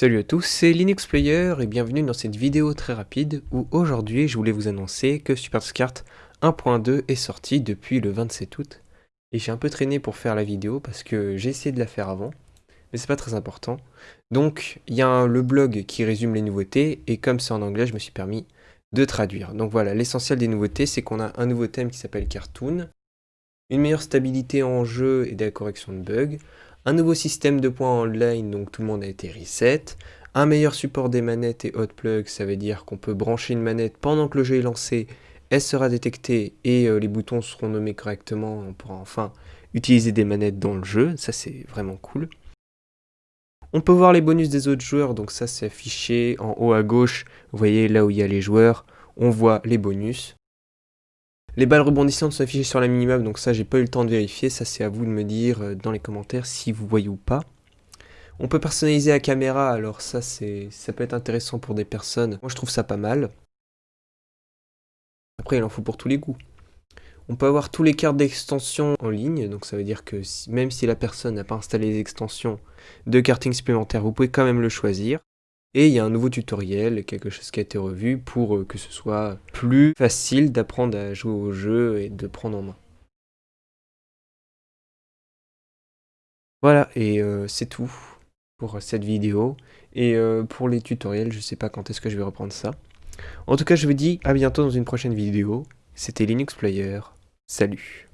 Salut à tous, c'est Linux Player et bienvenue dans cette vidéo très rapide où aujourd'hui je voulais vous annoncer que SuperScart 1.2 est sorti depuis le 27 août. Et j'ai un peu traîné pour faire la vidéo parce que j'ai essayé de la faire avant, mais c'est pas très important. Donc il y a le blog qui résume les nouveautés et comme c'est en anglais je me suis permis de traduire. Donc voilà, l'essentiel des nouveautés c'est qu'on a un nouveau thème qui s'appelle Cartoon, une meilleure stabilité en jeu et de la correction de bugs, un nouveau système de points online, donc tout le monde a été reset, un meilleur support des manettes et hot plug, ça veut dire qu'on peut brancher une manette pendant que le jeu est lancé, elle sera détectée et euh, les boutons seront nommés correctement, on pourra enfin utiliser des manettes dans le jeu, ça c'est vraiment cool. On peut voir les bonus des autres joueurs, donc ça c'est affiché en haut à gauche, vous voyez là où il y a les joueurs, on voit les bonus. Les balles rebondissantes sont affichées sur la minimap, donc ça j'ai pas eu le temps de vérifier, ça c'est à vous de me dire euh, dans les commentaires si vous voyez ou pas. On peut personnaliser la caméra, alors ça c'est ça peut être intéressant pour des personnes. Moi je trouve ça pas mal. Après il en faut pour tous les goûts. On peut avoir tous les cartes d'extension en ligne, donc ça veut dire que même si la personne n'a pas installé les extensions de karting supplémentaires, vous pouvez quand même le choisir. Et il y a un nouveau tutoriel, quelque chose qui a été revu pour euh, que ce soit plus facile d'apprendre à jouer au jeu et de prendre en main. Voilà, et euh, c'est tout pour cette vidéo. Et euh, pour les tutoriels, je sais pas quand est-ce que je vais reprendre ça. En tout cas, je vous dis à bientôt dans une prochaine vidéo. C'était Linux Player. Salut